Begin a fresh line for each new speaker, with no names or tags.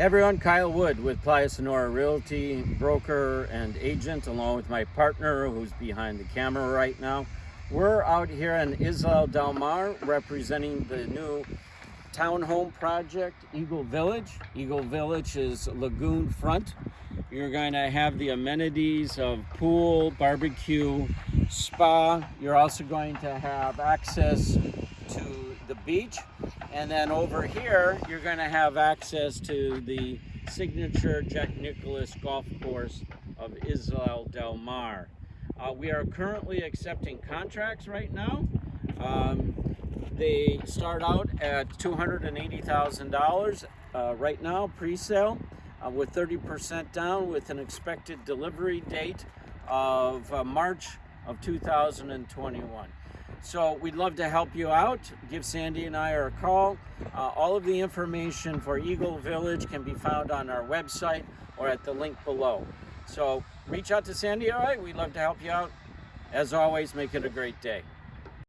Hey everyone, Kyle Wood with Playa Sonora Realty, broker and agent, along with my partner who's behind the camera right now. We're out here in Isla Del Mar representing the new townhome project, Eagle Village. Eagle Village is lagoon front. You're going to have the amenities of pool, barbecue, spa. You're also going to have access to the beach. And then over here, you're gonna have access to the signature Jack Nicklaus golf course of Isla Del Mar. Uh, we are currently accepting contracts right now. Um, they start out at $280,000 uh, right now, pre-sale, uh, with 30% down with an expected delivery date of uh, March of 2021. So we'd love to help you out. Give Sandy and I a call. Uh, all of the information for Eagle Village can be found on our website or at the link below. So reach out to Sandy, all right? We'd love to help you out. As always, make it a great day.